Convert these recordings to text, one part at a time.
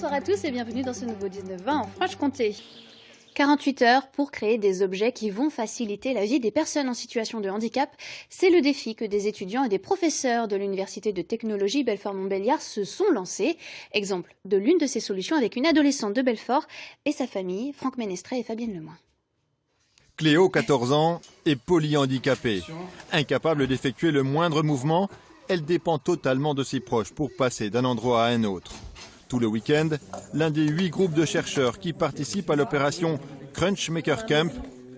Bonsoir à tous et bienvenue dans ce nouveau 19-20 en Franche-Comté. 48 heures pour créer des objets qui vont faciliter la vie des personnes en situation de handicap. C'est le défi que des étudiants et des professeurs de l'Université de technologie Belfort-Montbéliard se sont lancés. Exemple de l'une de ces solutions avec une adolescente de Belfort et sa famille, Franck Ménestré et Fabienne Lemoin. Cléo, 14 ans, est polyhandicapée. Incapable d'effectuer le moindre mouvement, elle dépend totalement de ses proches pour passer d'un endroit à un autre. Tout le week-end, l'un des huit groupes de chercheurs qui participent à l'opération Crunch Maker Camp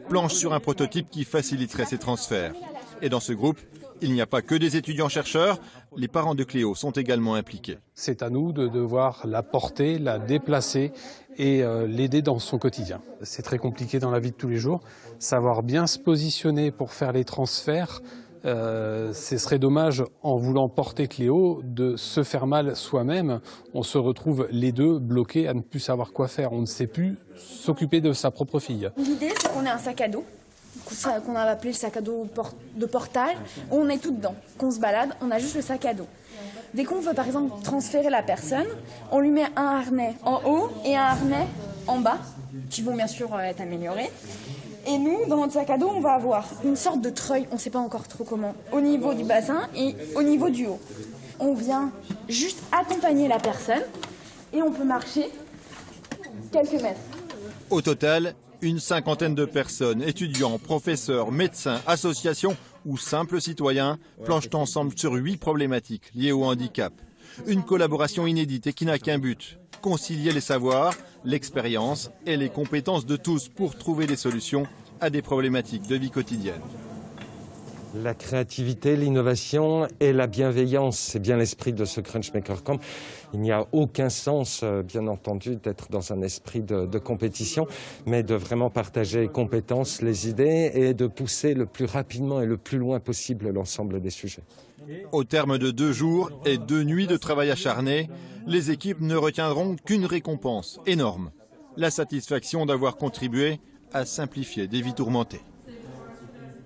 planche sur un prototype qui faciliterait ces transferts. Et dans ce groupe, il n'y a pas que des étudiants-chercheurs, les parents de Cléo sont également impliqués. C'est à nous de devoir la porter, la déplacer et euh, l'aider dans son quotidien. C'est très compliqué dans la vie de tous les jours. Savoir bien se positionner pour faire les transferts, euh, ce serait dommage, en voulant porter Cléo, de se faire mal soi-même. On se retrouve les deux bloqués à ne plus savoir quoi faire. On ne sait plus s'occuper de sa propre fille. L'idée, c'est qu'on ait un sac à dos, qu'on a appelé le sac à dos de portage, on est tout dedans. Qu'on se balade, on a juste le sac à dos. Dès qu'on veut, par exemple, transférer la personne, on lui met un harnais en haut et un harnais en bas, qui vont bien sûr être améliorés. Et nous, dans notre sac à dos, on va avoir une sorte de treuil, on ne sait pas encore trop comment, au niveau du bassin et au niveau du haut. On vient juste accompagner la personne et on peut marcher quelques mètres. Au total, une cinquantaine de personnes, étudiants, professeurs, médecins, associations ou simples citoyens, planchent ensemble sur huit problématiques liées au handicap. Une collaboration inédite et qui n'a qu'un but, concilier les savoirs, l'expérience et les compétences de tous pour trouver des solutions à des problématiques de vie quotidienne. La créativité, l'innovation et la bienveillance, c'est bien l'esprit de ce Crunchmaker Camp. Il n'y a aucun sens, euh, bien entendu, d'être dans un esprit de, de, compétition, mais de vraiment partager les compétences, les idées et de pousser le plus rapidement et le plus loin possible l'ensemble des sujets. Au terme de deux jours et deux nuits de travail acharné, les équipes ne retiendront qu'une récompense énorme, la satisfaction d'avoir contribué à simplifier des vies tourmentées.